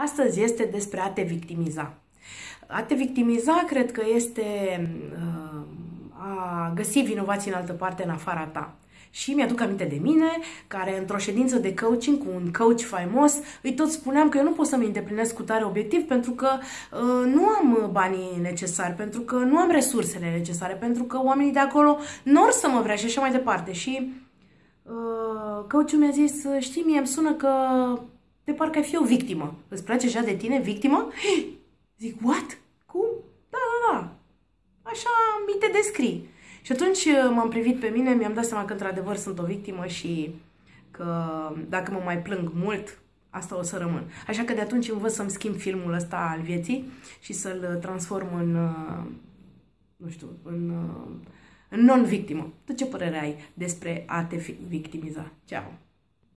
Astăzi este despre a te victimiza. A te victimiza cred că este uh, a găsi vinovații în altă parte în afara ta. Și mi-aduc aminte de mine, care într-o ședință de coaching cu un coach faimos, îi tot spuneam că eu nu pot să-mi îndeplinesc cu tare obiectiv pentru că uh, nu am banii necesari, pentru că nu am resursele necesare, pentru că oamenii de acolo nu or să mă vrea și așa mai departe. Și uh, coachul mi-a zis, știi, mie îmi sună că de parcă ai fi o victimă. Îți place așa de tine, victimă? Zic, what? Cum? Da, da, da. Așa mi te descrii. Și atunci uh, m-am privit pe mine, mi-am dat seama că într-adevăr sunt o victimă și că dacă mă mai plâng mult, asta o să rămân. Așa că de atunci învăț să-mi schimb filmul ăsta al vieții și să-l uh, transform în, uh, nu știu, în, în non-victimă. Tu ce părere ai despre a te victimiza? Ceau!